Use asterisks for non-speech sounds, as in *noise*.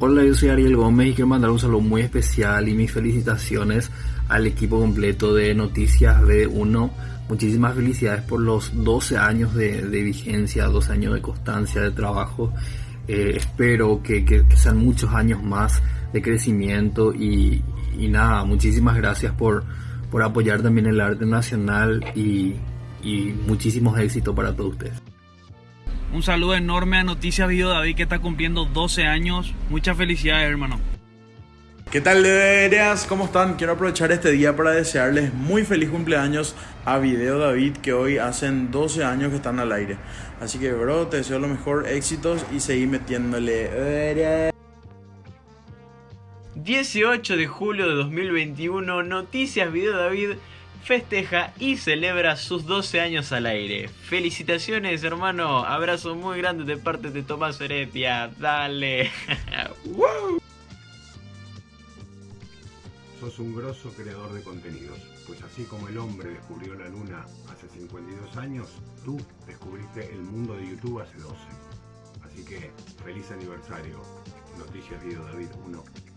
Hola, yo soy Ariel Gómez y quiero mandar un saludo muy especial y mis felicitaciones al equipo completo de Noticias B1. Muchísimas felicidades por los 12 años de, vigencia, 12 años de constancia de trabajo. Eh, espero que, sean muchos años más de crecimiento y, nada, muchísimas gracias por, por apoyar también el arte nacional y, y muchísimos éxitos para todos ustedes. Un saludo enorme a Noticias Video David que está cumpliendo 12 años. Muchas felicidades, hermano. ¿Qué tal, deberías? ¿Cómo están? Quiero aprovechar este día para desearles muy feliz cumpleaños a Video David, que hoy hacen 12 años que están al aire. Así que, bro, te deseo lo mejor, éxitos y seguí metiéndole. 18 de julio de 2021, Noticias Video David festeja y celebra sus 12 años al aire. Felicitaciones, hermano. Abrazo muy grande de parte de Tomás Heredia. Dale. *laughs* Sos un grosso creador de contenidos, pues así como el hombre descubrió la luna hace 52 años, tú descubriste el mundo de YouTube hace 12. Así que, feliz aniversario. Noticias Video David 1.